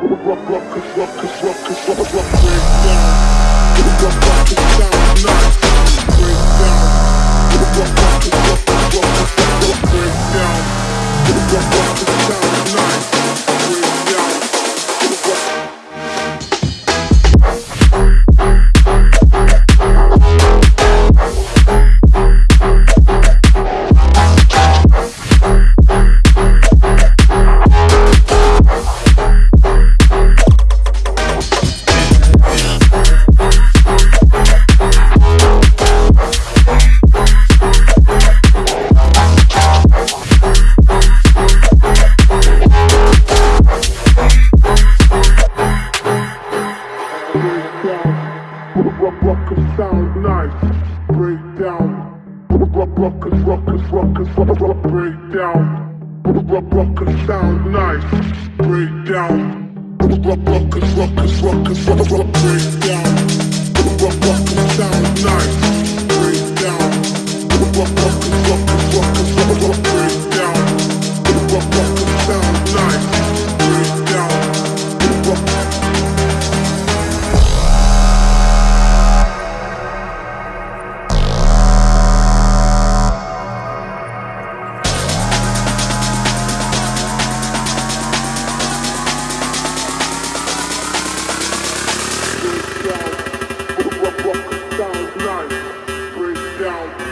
Break down. Sound nice. Break down. Ruckus, ruckus, ruckus, ruckus, break down. Ruckus sound nice. Break down. Ruckus, ruckus, ruckus, ruckus, break now.